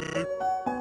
ね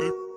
Hey.